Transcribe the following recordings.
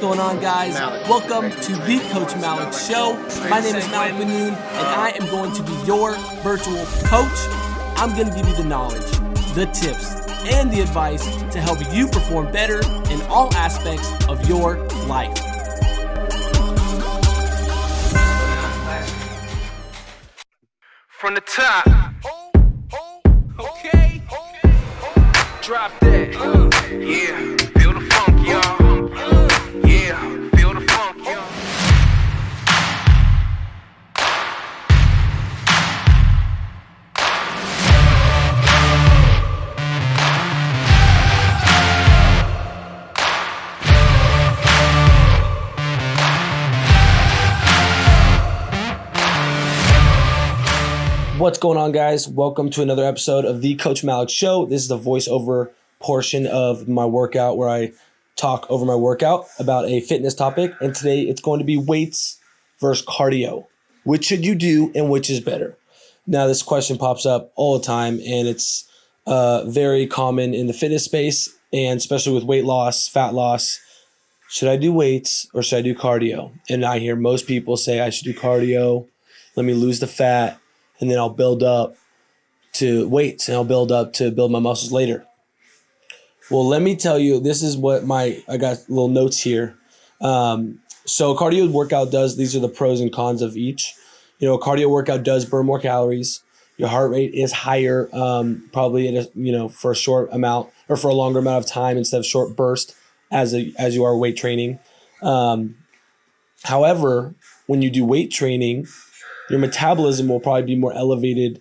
going on, guys? Welcome to the Coach Malik Show. My name is Malik Benoon, and I am going to be your virtual coach. I'm going to give you the knowledge, the tips, and the advice to help you perform better in all aspects of your life. From the top. Oh, oh, okay. Drop that. Yeah. Feel the funk, y'all. What's going on, guys? Welcome to another episode of the Coach Malik Show. This is the voiceover portion of my workout where I talk over my workout about a fitness topic. And today it's going to be weights versus cardio. Which should you do and which is better? Now, this question pops up all the time and it's uh, very common in the fitness space and especially with weight loss, fat loss. Should I do weights or should I do cardio? And I hear most people say I should do cardio. Let me lose the fat and then I'll build up to weights and I'll build up to build my muscles later. Well, let me tell you, this is what my I got little notes here. Um, so cardio workout does these are the pros and cons of each. You know, a cardio workout does burn more calories. Your heart rate is higher, um, probably in a, you know for a short amount or for a longer amount of time instead of short burst as a, as you are weight training. Um, however, when you do weight training, your metabolism will probably be more elevated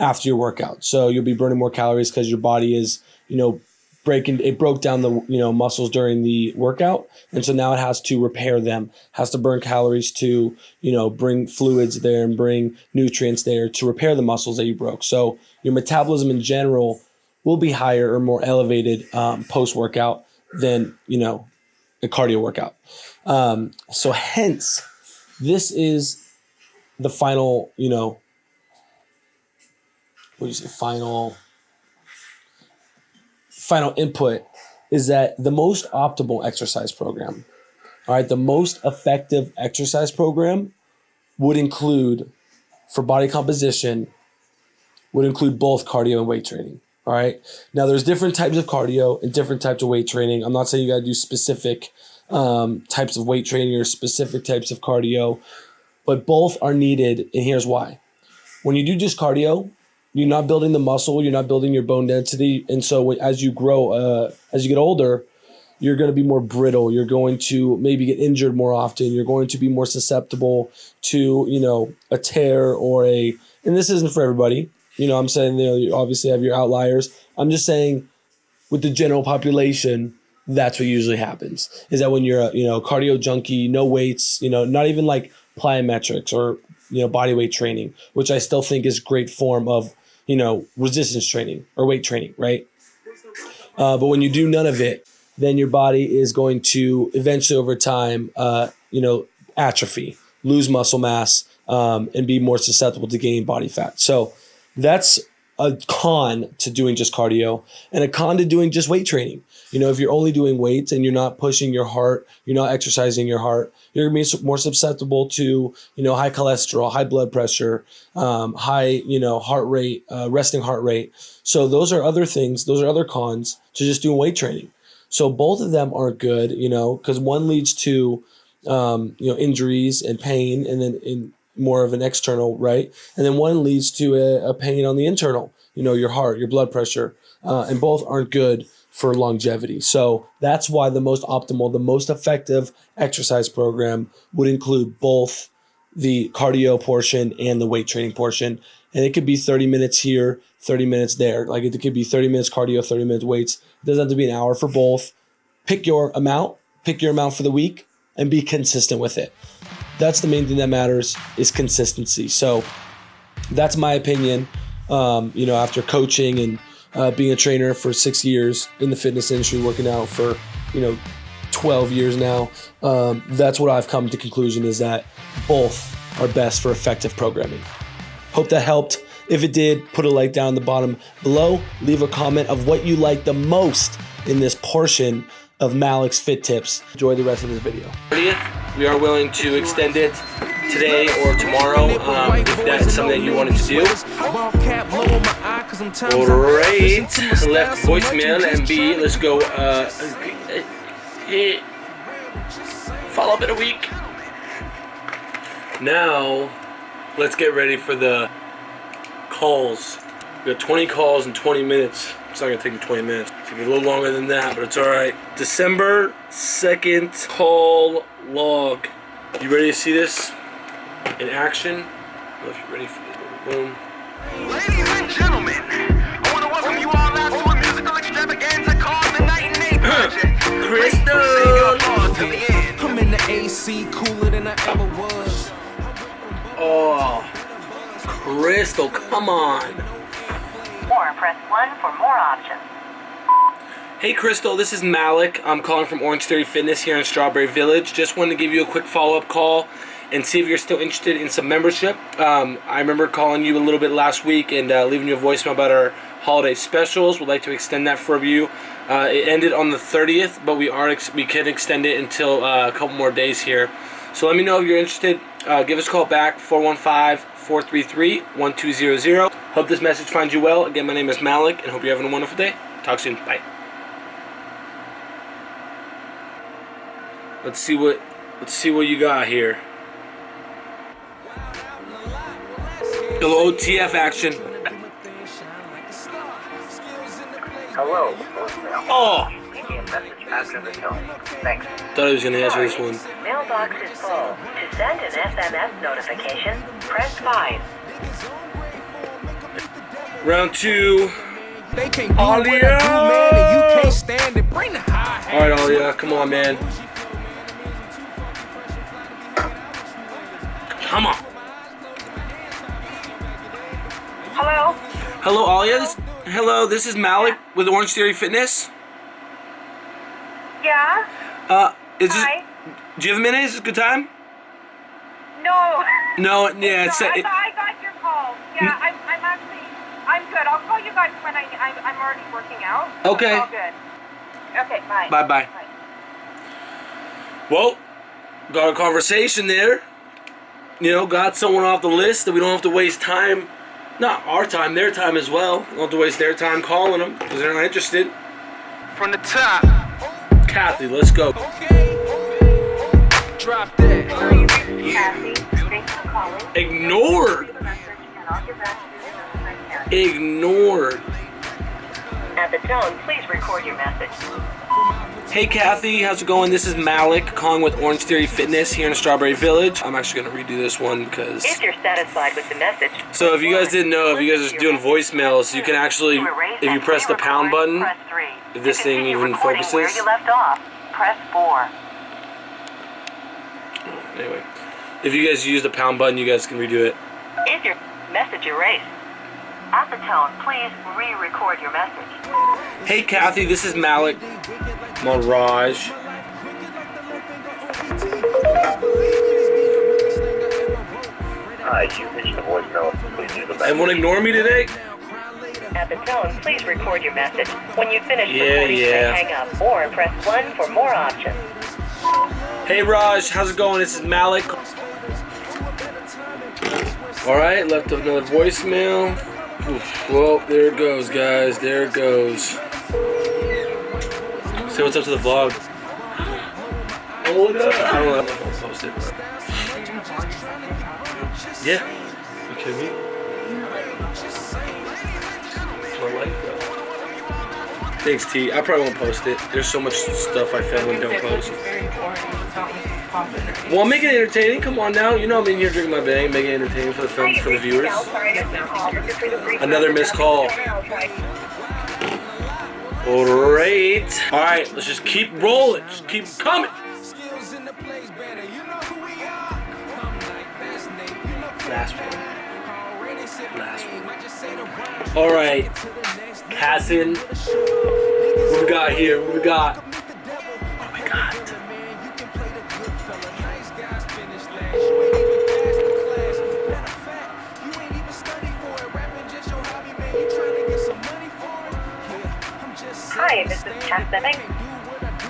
after your workout. So you'll be burning more calories because your body is, you know, breaking it broke down the you know muscles during the workout. And so now it has to repair them has to burn calories to you know bring fluids there and bring nutrients there to repair the muscles that you broke. So your metabolism in general will be higher or more elevated um, post workout than you know a cardio workout. Um, so hence this is the final, you know, what do you say, final, final input is that the most optimal exercise program, all right, the most effective exercise program would include, for body composition, would include both cardio and weight training. All right. Now, there's different types of cardio and different types of weight training. I'm not saying you got to do specific um, types of weight training or specific types of cardio but both are needed. And here's why. When you do just cardio, you're not building the muscle, you're not building your bone density. And so as you grow, uh, as you get older, you're going to be more brittle. You're going to maybe get injured more often. You're going to be more susceptible to, you know, a tear or a, and this isn't for everybody. You know, I'm saying, you know, you obviously have your outliers. I'm just saying with the general population, that's what usually happens is that when you're a, you know, cardio junkie, no weights, you know, not even like plyometrics or you know body weight training, which I still think is great form of you know resistance training or weight training, right? Uh, but when you do none of it, then your body is going to eventually over time, uh, you know, atrophy, lose muscle mass, um, and be more susceptible to gaining body fat. So that's a con to doing just cardio and a con to doing just weight training. You know, if you're only doing weights and you're not pushing your heart, you're not exercising your heart, you're going to be more susceptible to, you know, high cholesterol, high blood pressure, um, high, you know, heart rate, uh, resting heart rate. So those are other things, those are other cons to just doing weight training. So both of them are good, you know, because one leads to, um, you know, injuries and pain, and then in more of an external, right? And then one leads to a, a pain on the internal, you know, your heart, your blood pressure, uh, and both aren't good for longevity. So that's why the most optimal, the most effective exercise program would include both the cardio portion and the weight training portion. And it could be 30 minutes here, 30 minutes there. Like it could be 30 minutes cardio, 30 minutes weights. It doesn't have to be an hour for both. Pick your amount, pick your amount for the week, and be consistent with it. That's the main thing that matters is consistency. So that's my opinion. Um, you know, after coaching and uh, being a trainer for six years in the fitness industry, working out for, you know, 12 years now. Um, that's what I've come to conclusion is that both are best for effective programming. Hope that helped. If it did, put a like down the bottom below. Leave a comment of what you like the most in this portion of Malik's fit tips. Enjoy the rest of this video. 30th, we are willing to extend it today or tomorrow um, if that's something that you wanted to do. Alright, left voicemail and B, let's go. Uh, eh, follow up in a week. Now, let's get ready for the calls. We got 20 calls in 20 minutes. It's not gonna take me 20 minutes. It's gonna be a little longer than that, but it's alright. December 2nd call log. You ready to see this in action? I don't know if you're ready for this. Boom. Crystal! I'm in the AC, cooler than I ever was. Oh, Crystal, come on. or press 1 for more options. Hey Crystal, this is Malik. I'm calling from Orange Theory Fitness here in Strawberry Village. Just wanted to give you a quick follow-up call and see if you're still interested in some membership. Um, I remember calling you a little bit last week and uh, leaving you a voicemail about our holiday specials. Would like to extend that for you. Uh, it ended on the 30th, but we are we can extend it until uh, a couple more days here. So let me know if you're interested. Uh, give us a call back 415-433-1200. Hope this message finds you well. Again, my name is Malik, and hope you're having a wonderful day. Talk soon. Bye. Let's see what let's see what you got here. Little OTF action. Hello. Oh, Leave me a message after the tone. Thanks. thought I was gonna answer this one. Mailbox is full. To send an SMS notification, press 5. Round two. They can't do what I man, and you can't stand it. Bring the high All right, Alia, come on, man. Come on. Hello? Alia. Hello, this is Malik with Orange Theory Fitness. Yeah? Uh, is this, Hi? do you have a minute? Is this a good time? No. No, yeah, it's. no, I, It, I got your call. Yeah, I'm, I'm actually, I'm good. I'll call you guys when I, I'm, I'm already working out. Okay. All good. Okay, bye. Bye-bye. Well, got a conversation there. You know, got someone off the list that we don't have to waste time. Not our time, their time as well. Don't have to waste their time calling them because they're not interested. From the top. Kathy, let's go. Okay. Drop that. Kathy, thanks for calling. Ignored. Leave a message and I'll get back to you as soon as I can. Ignored. At the tone, please record your message. Hey Kathy, how's it going? This is Malik calling with Orange Theory Fitness here in Strawberry Village. I'm actually gonna redo this one because. If you're satisfied with the message, So if you guys didn't know, if you guys are doing voicemails, you can actually, if you press the pound button, if this thing even Where focuses. you left off, press four. anyway, if you guys use the pound button, you guys can redo it. Is your message erased? At the tone, please re-record your message. Hey Kathy, this is Malik. Mirage. Hi, you reached the voicemail. Please leave a message. Everyone ignore me today? At the tone, please record your message. When you finish Yeah, recording, yeah. hang up or press one for more options. Hey Raj, how's it going? This is Malik. Alright, left another voicemail. Oof, Well, there it goes, guys. There it goes. Say what's up to the vlog. Oh, look at that. I don't know if I'll post it. Yeah. You kidding me? It's my life, though. Thanks, T. I probably won't post it. There's so much stuff I film and don't post. Well, make it entertaining. Come on now. You know I'm in here drinking my bang, Make it entertaining for the films, for the viewers. Another missed call. Alright. Alright, let's just keep rolling. Just keep coming. Last one. Last word Alright. Cassin. What we got here? What we got? Hi, this is stand Kat it. Simmons. Can't do what I do,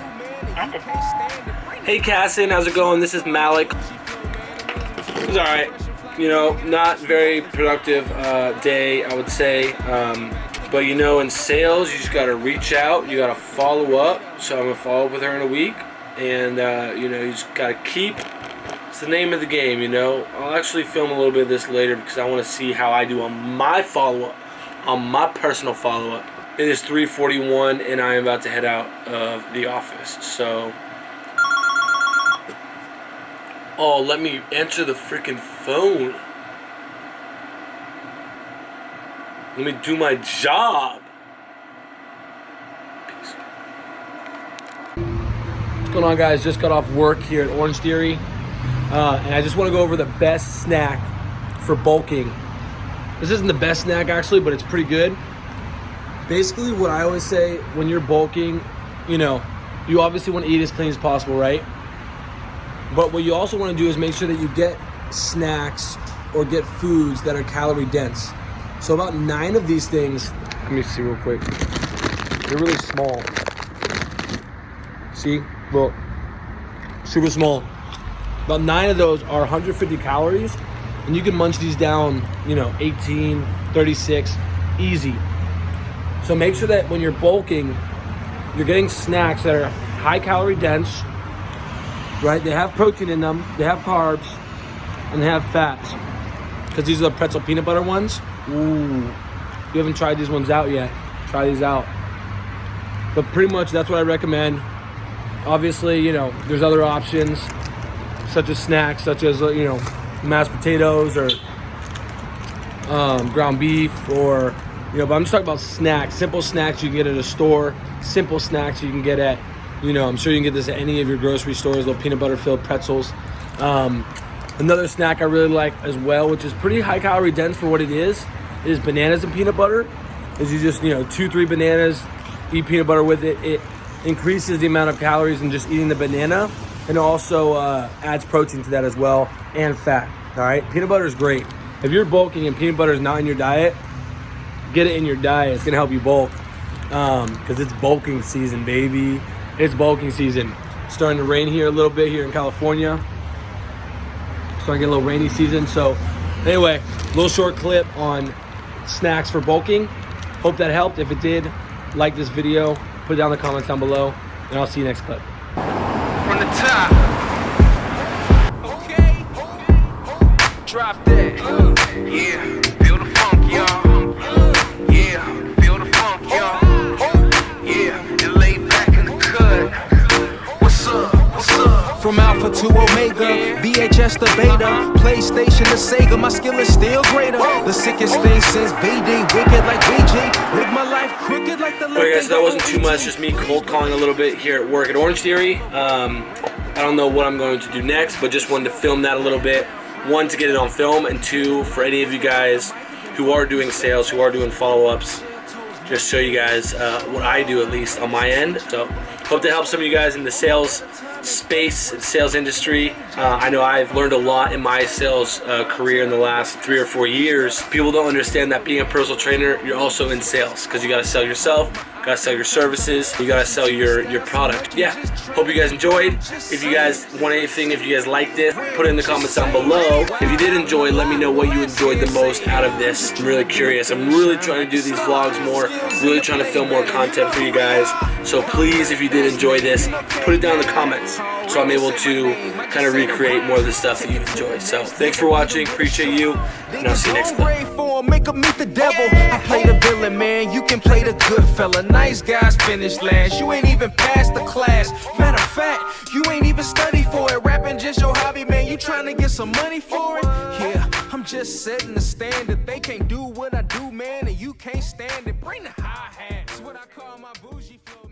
man. Hey Casson, how's it going? This is Malik. It's alright. You know, not very productive uh, day, I would say. Um, but you know, in sales, you just gotta reach out, you gotta follow up. So I'm gonna follow up with her in a week. And, uh, you know, you just gotta keep. It's the name of the game, you know. I'll actually film a little bit of this later because I wanna see how I do on my follow up, on my personal follow up. It is 3:41, and I am about to head out of the office. So, oh, let me answer the freaking phone. Let me do my job. Peace. What's going on, guys? Just got off work here at Orange Theory, uh, and I just want to go over the best snack for bulking. This isn't the best snack actually, but it's pretty good basically what I always say when you're bulking, you know, you obviously want to eat as clean as possible, right? But what you also want to do is make sure that you get snacks or get foods that are calorie dense. So about nine of these things, let me see real quick. They're really small. See, look, super small. About nine of those are 150 calories, and you can munch these down, you know, 18, 36, easy. So make sure that when you're bulking, you're getting snacks that are high calorie dense, right? They have protein in them, they have carbs, and they have fats. Because these are the pretzel peanut butter ones. Ooh. You haven't tried these ones out yet, try these out. But pretty much that's what I recommend. Obviously, you know, there's other options such as snacks, such as, uh, you know, mashed potatoes or um, ground beef or you know, but I'm just talking about snacks, simple snacks you can get at a store, simple snacks you can get at, you know, I'm sure you can get this at any of your grocery stores, little peanut butter filled pretzels. Um, another snack I really like as well, which is pretty high calorie dense for what it is, is bananas and peanut butter. Is you just, you know, two, three bananas, eat peanut butter with it. It increases the amount of calories in just eating the banana and also uh, adds protein to that as well and fat. All right, peanut butter is great. If you're bulking and peanut butter is not in your diet, get it in your diet. It's gonna help you bulk because um, it's bulking season, baby. It's bulking season. Starting to rain here a little bit here in California. Starting to get a little rainy season. So anyway, little short clip on snacks for bulking. Hope that helped. If it did, like this video, put down the comments down below, and I'll see you next clip. Top. Okay. Drop that. Yeah. Feel the funk, y'all. Yeah. Feel the funk, y'all. Yeah. And lay back in the cut. What's up? What's up? From Alpha to Omega, VHS to Beta, PlayStation to Sega, my skill is still greater. The sickest thing since BD, wicked like BG, live my life Alright guys, so that wasn't too much, just me cold calling a little bit here at work at Orange Theory. Um, I don't know what I'm going to do next, but just wanted to film that a little bit. One, to get it on film, and two, for any of you guys who are doing sales, who are doing follow-ups, just show you guys uh, what I do at least on my end. So hope to help some of you guys in the sales space and sales industry. Uh, I know I've learned a lot in my sales uh, career in the last three or four years. People don't understand that being a personal trainer, you're also in sales because you got to sell yourself, gotta sell your services, you gotta sell your your product. Yeah, hope you guys enjoyed. If you guys want anything, if you guys liked it, put it in the comments down below. If you did enjoy, let me know what you enjoyed the most out of this. I'm really curious. I'm really trying to do these vlogs more, really trying to film more content for you guys. So please, if you did enjoy this, put it down in the comments so I'm able to kind of recreate more of the stuff that you enjoy. So thanks for watching, appreciate you, and I'll see you next him, make him meet the devil. I play the villain, man. You can play the good fella. Nice guys finish last. You ain't even passed the class. Matter of fact, you ain't even study for it. Rapping just your hobby, man. You trying to get some money for it? Yeah, I'm just setting the standard. They can't do what I do, man, and you can't stand it. Bring the hi hat. That's what I call my bougie flow.